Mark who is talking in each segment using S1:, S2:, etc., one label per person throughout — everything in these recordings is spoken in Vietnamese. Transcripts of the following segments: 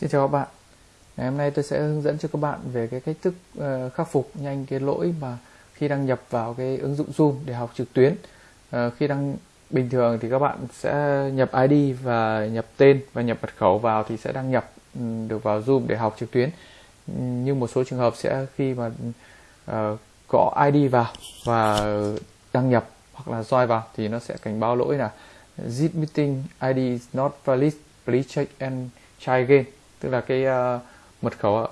S1: Xin chào các bạn. Ngày hôm nay tôi sẽ hướng dẫn cho các bạn về cái cách thức uh, khắc phục nhanh cái lỗi mà khi đăng nhập vào cái ứng dụng Zoom để học trực tuyến. Uh, Khi đăng bình thường thì các bạn sẽ nhập ID và nhập tên và nhập mật khẩu vào thì sẽ đăng nhập um, được vào Zoom để học trực tuyến. Ừ, Nhưng một số trường hợp sẽ khi mà ờ, uh, ID vào và đăng nhập hoặc là join vào thì nó sẽ cảnh báo lỗi là Zip meeting ID is not valid, please check and try again tức là cái uh, mật khẩu uh,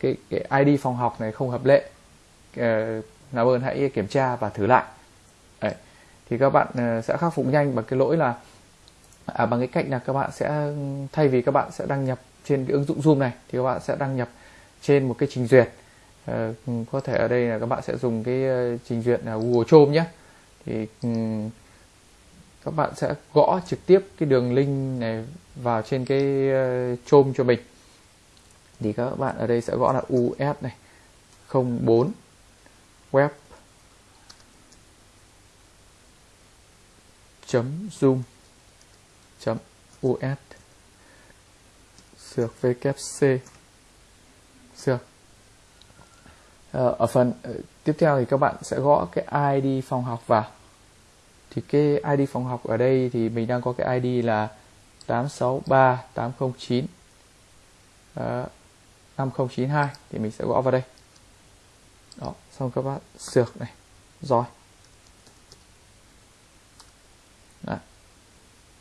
S1: cái cái ID phòng học này không hợp lệ. Ờ, uh, làm ơn hãy kiểm tra và thử lại. Đấy. thì các bạn uh, sẽ khắc phục nhanh bằng cái lỗi là à, bằng cái cách là các bạn sẽ thay vì các bạn sẽ đăng nhập trên cái ứng dụng Zoom này thì các bạn sẽ đăng nhập trên một cái trình duyệt. Uh, có thể ở đây là các bạn sẽ dùng cái uh, trình duyệt là Google Chrome nhé. Thì um, các bạn sẽ gõ trực tiếp cái đường link này vào trên cái ờ, chôm cho mình. Thì các bạn ở đây sẽ gõ là us này 04 web chấm zoom chấm us sược vkc sược. Ờ, ở phần ờ, tiếp theo thì các bạn sẽ gõ cái id phòng học vào thì cái id phòng học ở đây thì mình đang có cái id là 863 809 uh, 5092 thì mình sẽ gõ vào đây. Đó xong các bạn sược này. Rồi. Đấy,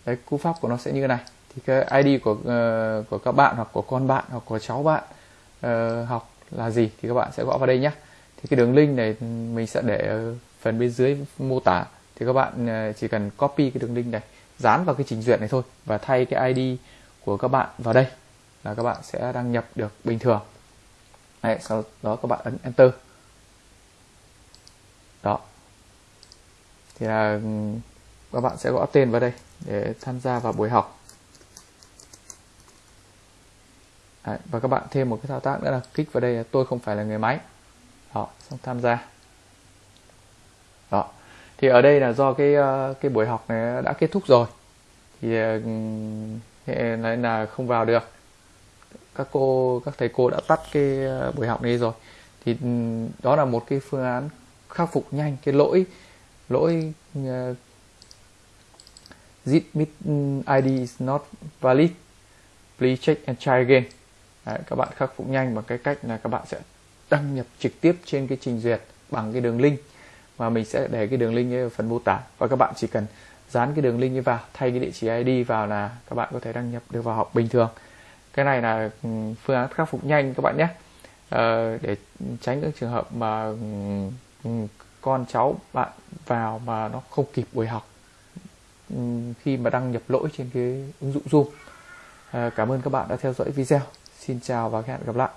S1: đấy cú pháp của nó sẽ như thế này. Thì cái ID của uh, của các bạn hoặc của con bạn hoặc của cháu bạn uh, học là gì thì các bạn sẽ gõ vào đây nhé thì cái đường link này mình sẽ để ở phần bên dưới mô tả thì các bạn ờ, chỉ cần copy cái đường link này dán vào cái trình duyệt này thôi và thay cái ID của các bạn vào đây là các bạn sẽ đăng nhập được bình thường. Đấy, sau đó các bạn ấn enter. Đó. Thì là các bạn sẽ gõ tên vào đây để tham gia vào buổi học. Đấy, và các bạn thêm một cái thao tác nữa là kích vào đây là tôi không phải là người máy đó xong tham gia. Đó thì ở đây là do cái ờ, cái buổi học này đã kết thúc rồi. Thì ờ, nên là không vào được. Các cô các thầy cô đã tắt cái ờ, buổi học này rồi. Thì đó là một cái phương án khắc phục nhanh cái lỗi lỗi uh, zip ID is not valid. Please check and try again. Đấy, các bạn khắc phục nhanh bằng cái cách là các bạn sẽ đăng nhập trực tiếp trên cái trình duyệt bằng cái đường link mà mình sẽ để cái đường link ở phần mô tả. Và các bạn chỉ cần dán cái đường link ấy vào thay cái địa chỉ ID vào là các bạn có thể đăng nhập được vào học bình thường. Cái này là ừ, phương án khắc phục nhanh các bạn nhé. Ờ, để tránh những trường hợp mà ừ, ừ, con cháu bạn vào mà nó không kịp buổi học khi mà đăng nhập lỗi trên cái ứng dụng Zoom. Ờ, cảm ơn các bạn đã theo dõi video. Xin chào và hẹn gặp lại.